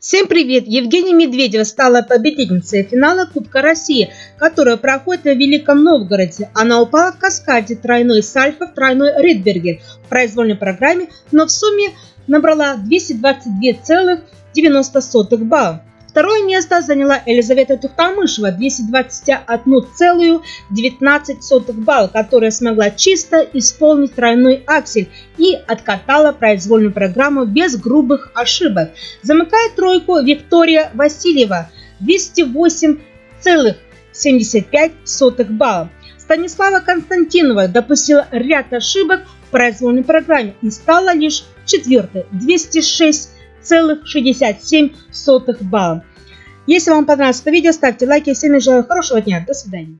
Всем привет! Евгения Медведева стала победительницей финала Кубка России, которая проходит в Великом Новгороде. Она упала в каскаде тройной сальфа в тройной Ридбергер в произвольной программе, но в сумме набрала 222,90 балла. Второе место заняла Елизавета Тухтамышева 221,19 балл, которая смогла чисто исполнить тройной аксель и откатала произвольную программу без грубых ошибок. Замыкает тройку Виктория Васильева 208,75 балла. Станислава Константинова допустила ряд ошибок в произвольной программе и стала лишь четвертой 206 0,67 балла. Если вам понравилось это видео, ставьте лайки. Всем желаю хорошего дня. До свидания.